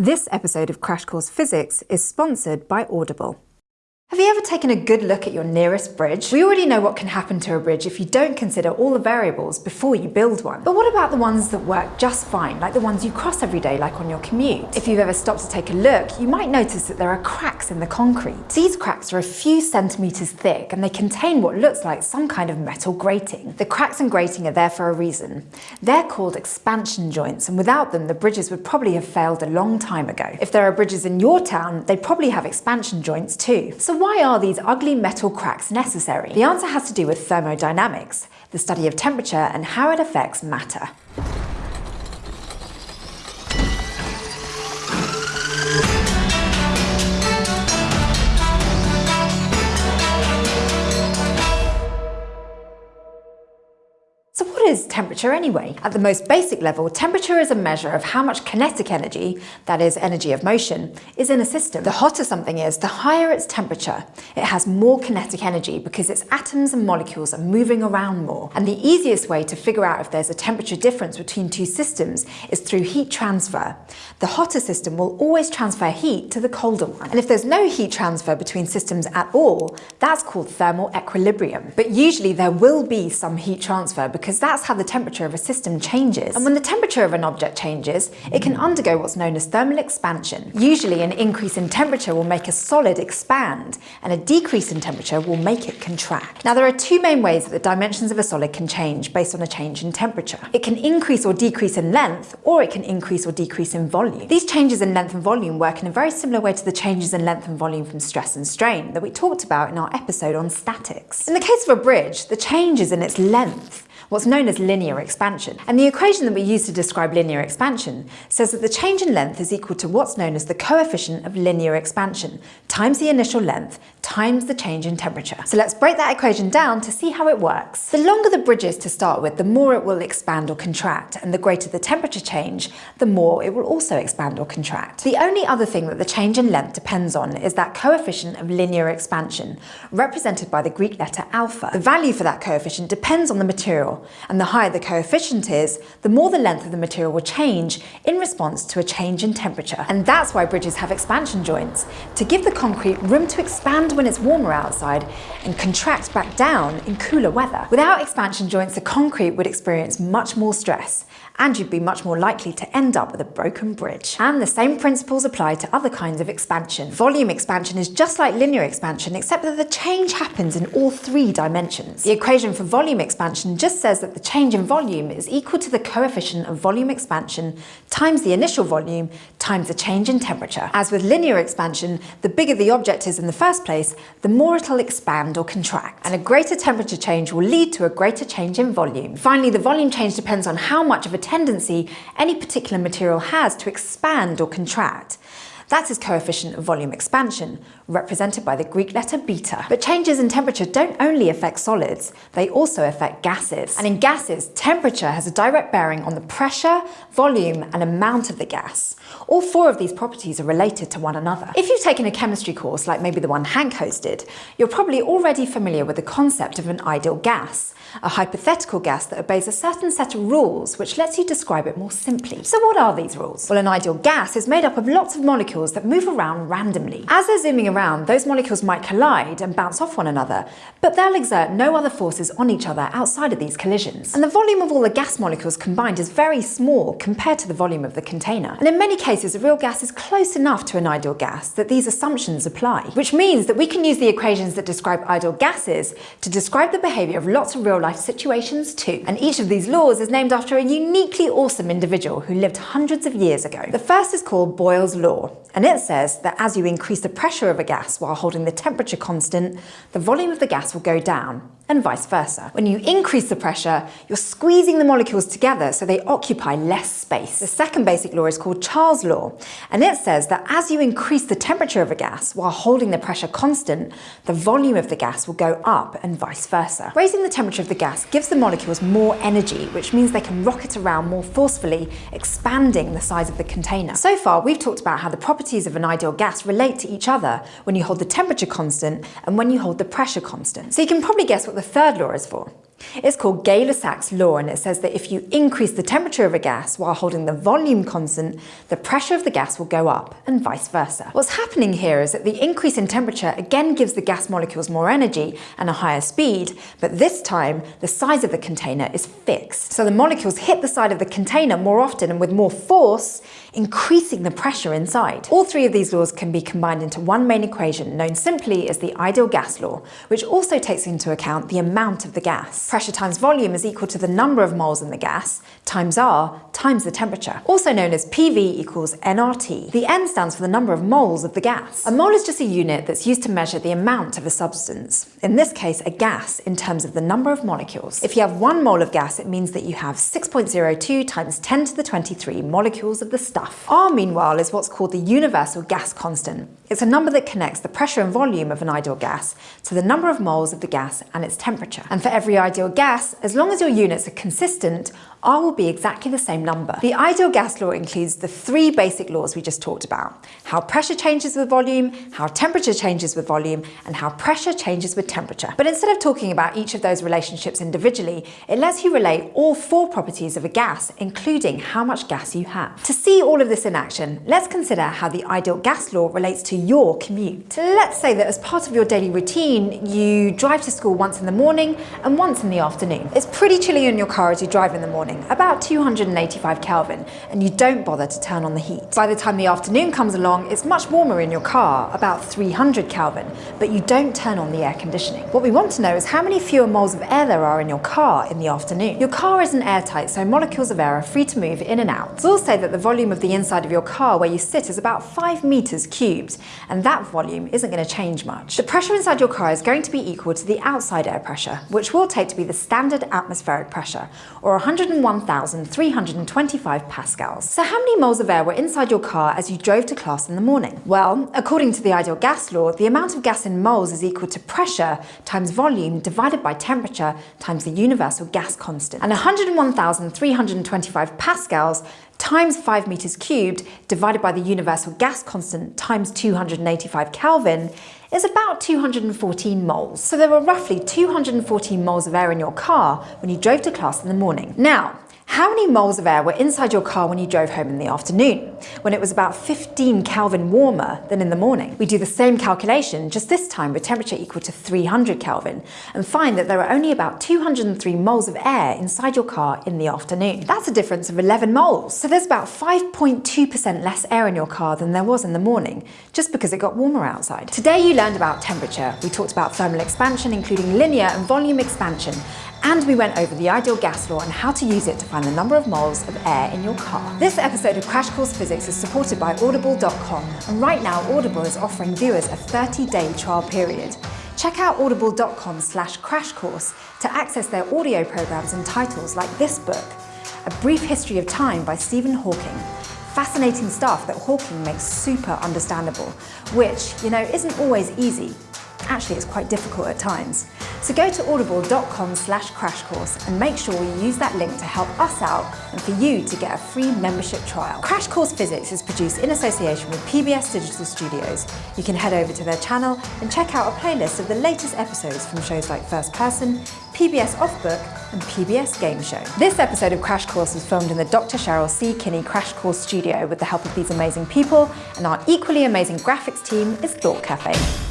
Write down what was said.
This episode of Crash Course Physics is sponsored by Audible. Have you ever taken a good look at your nearest bridge? We already know what can happen to a bridge if you don't consider all the variables before you build one. But what about the ones that work just fine, like the ones you cross every day, like on your commute? If you've ever stopped to take a look, you might notice that there are cracks in the concrete. These cracks are a few centimetres thick and they contain what looks like some kind of metal grating. The cracks and grating are there for a reason. They're called expansion joints and without them the bridges would probably have failed a long time ago. If there are bridges in your town, they probably have expansion joints too. So why are these ugly metal cracks necessary? The answer has to do with thermodynamics, the study of temperature and how it affects matter. Is temperature anyway? At the most basic level, temperature is a measure of how much kinetic energy, that is energy of motion, is in a system. The hotter something is, the higher its temperature. It has more kinetic energy because its atoms and molecules are moving around more. And the easiest way to figure out if there's a temperature difference between two systems is through heat transfer. The hotter system will always transfer heat to the colder one. And if there's no heat transfer between systems at all, that's called thermal equilibrium. But usually there will be some heat transfer because because that's how the temperature of a system changes. And when the temperature of an object changes, it can undergo what's known as thermal expansion. Usually an increase in temperature will make a solid expand, and a decrease in temperature will make it contract. Now there are two main ways that the dimensions of a solid can change based on a change in temperature. It can increase or decrease in length, or it can increase or decrease in volume. These changes in length and volume work in a very similar way to the changes in length and volume from stress and strain that we talked about in our episode on statics. In the case of a bridge, the change is in its length what's known as linear expansion. And the equation that we use to describe linear expansion says that the change in length is equal to what's known as the coefficient of linear expansion times the initial length times the change in temperature. So let's break that equation down to see how it works. The longer the bridge is to start with, the more it will expand or contract, and the greater the temperature change, the more it will also expand or contract. The only other thing that the change in length depends on is that coefficient of linear expansion, represented by the Greek letter alpha. The value for that coefficient depends on the material, and the higher the coefficient is, the more the length of the material will change in response to a change in temperature. And that's why bridges have expansion joints, to give the concrete room to expand when it's warmer outside and contract back down in cooler weather. Without expansion joints, the concrete would experience much more stress and you'd be much more likely to end up with a broken bridge. And the same principles apply to other kinds of expansion. Volume expansion is just like linear expansion, except that the change happens in all three dimensions. The equation for volume expansion just says that the change in volume is equal to the coefficient of volume expansion times the initial volume times the change in temperature. As with linear expansion, the bigger the object is in the first place, the more it'll expand or contract. And a greater temperature change will lead to a greater change in volume. Finally, the volume change depends on how much of a tendency any particular material has to expand or contract. That's its coefficient of volume expansion, represented by the Greek letter beta. But changes in temperature don't only affect solids, they also affect gases. And in gases, temperature has a direct bearing on the pressure, volume and amount of the gas. All four of these properties are related to one another. If you've taken a chemistry course like maybe the one Hank hosted, you're probably already familiar with the concept of an ideal gas, a hypothetical gas that obeys a certain set of rules which lets you describe it more simply. So what are these rules? Well, an ideal gas is made up of lots of molecules that move around randomly. As they're zooming around, those molecules might collide and bounce off one another, but they'll exert no other forces on each other outside of these collisions. And the volume of all the gas molecules combined is very small compared to the volume of the container. And in many cases, a real gas is close enough to an ideal gas that these assumptions apply, which means that we can use the equations that describe ideal gases to describe the behaviour of lots of real life situations too. And each of these laws is named after a uniquely awesome individual who lived hundreds of years ago. The first is called Boyle's Law, and it says that as you increase the pressure of a gas while holding the temperature constant, the volume of the gas will go down and vice versa. When you increase the pressure, you're squeezing the molecules together so they occupy less space. The second basic law is called Charles' law, and it says that as you increase the temperature of a gas while holding the pressure constant, the volume of the gas will go up and vice versa. Raising the temperature of the gas gives the molecules more energy, which means they can rocket around more forcefully, expanding the size of the container. So far, we've talked about how the properties of an ideal gas relate to each other when you hold the temperature constant and when you hold the pressure constant. So you can probably guess what the third law is for. It's called Gay-Lussac's law and it says that if you increase the temperature of a gas while holding the volume constant, the pressure of the gas will go up and vice versa. What's happening here is that the increase in temperature again gives the gas molecules more energy and a higher speed, but this time the size of the container is fixed. So the molecules hit the side of the container more often and with more force, increasing the pressure inside. All three of these laws can be combined into one main equation known simply as the ideal gas law, which also takes into account the amount of the gas. Pressure times volume is equal to the number of moles in the gas times R times the temperature, also known as PV equals nRT. The N stands for the number of moles of the gas. A mole is just a unit that's used to measure the amount of a substance, in this case a gas in terms of the number of molecules. If you have one mole of gas, it means that you have 6.02 times 10 to the 23 molecules of the stuff. R, meanwhile, is what's called the universal gas constant. It's a number that connects the pressure and volume of an ideal gas to the number of moles of the gas and its temperature. And for every ideal gas, as long as your units are consistent, R will be exactly the same number. The ideal gas law includes the three basic laws we just talked about. How pressure changes with volume, how temperature changes with volume, and how pressure changes with temperature. But instead of talking about each of those relationships individually, it lets you relate all four properties of a gas, including how much gas you have. To see all of this in action, let's consider how the ideal gas law relates to your commute. Let's say that as part of your daily routine, you drive to school once in the morning and once in the afternoon. It's pretty chilly in your car as you drive in the morning about 285 Kelvin, and you don't bother to turn on the heat. By the time the afternoon comes along, it's much warmer in your car, about 300 Kelvin, but you don't turn on the air conditioning. What we want to know is how many fewer moles of air there are in your car in the afternoon. Your car isn't airtight, so molecules of air are free to move in and out. We'll say that the volume of the inside of your car where you sit is about 5 meters cubed, and that volume isn't going to change much. The pressure inside your car is going to be equal to the outside air pressure, which we'll take to be the standard atmospheric pressure, or 101 1,325 pascals. So how many moles of air were inside your car as you drove to class in the morning? Well, according to the ideal gas law, the amount of gas in moles is equal to pressure times volume divided by temperature times the universal gas constant. And 101,325 pascals times 5 meters cubed divided by the universal gas constant times 285 Kelvin is about 214 moles. So there were roughly 214 moles of air in your car when you drove to class in the morning. Now, how many moles of air were inside your car when you drove home in the afternoon, when it was about 15 Kelvin warmer than in the morning? We do the same calculation, just this time with temperature equal to 300 Kelvin, and find that there are only about 203 moles of air inside your car in the afternoon. That's a difference of 11 moles. So there's about 5.2% less air in your car than there was in the morning, just because it got warmer outside. Today you learned about temperature. We talked about thermal expansion, including linear and volume expansion, and we went over the ideal gas law and how to use it to find the number of moles of air in your car. This episode of Crash Course Physics is supported by Audible.com, and right now Audible is offering viewers a 30-day trial period. Check out audible.com slash crash course to access their audio programs and titles like this book, A Brief History of Time by Stephen Hawking, fascinating stuff that Hawking makes super understandable, which, you know, isn't always easy. Actually, it's quite difficult at times. So go to audible.com slash crash course and make sure you use that link to help us out and for you to get a free membership trial. Crash Course Physics is produced in association with PBS Digital Studios. You can head over to their channel and check out a playlist of the latest episodes from shows like First Person, PBS Off Book and PBS Game Show. This episode of Crash Course was filmed in the Dr. Cheryl C. Kinney Crash Course studio with the help of these amazing people and our equally amazing graphics team is Thought Cafe.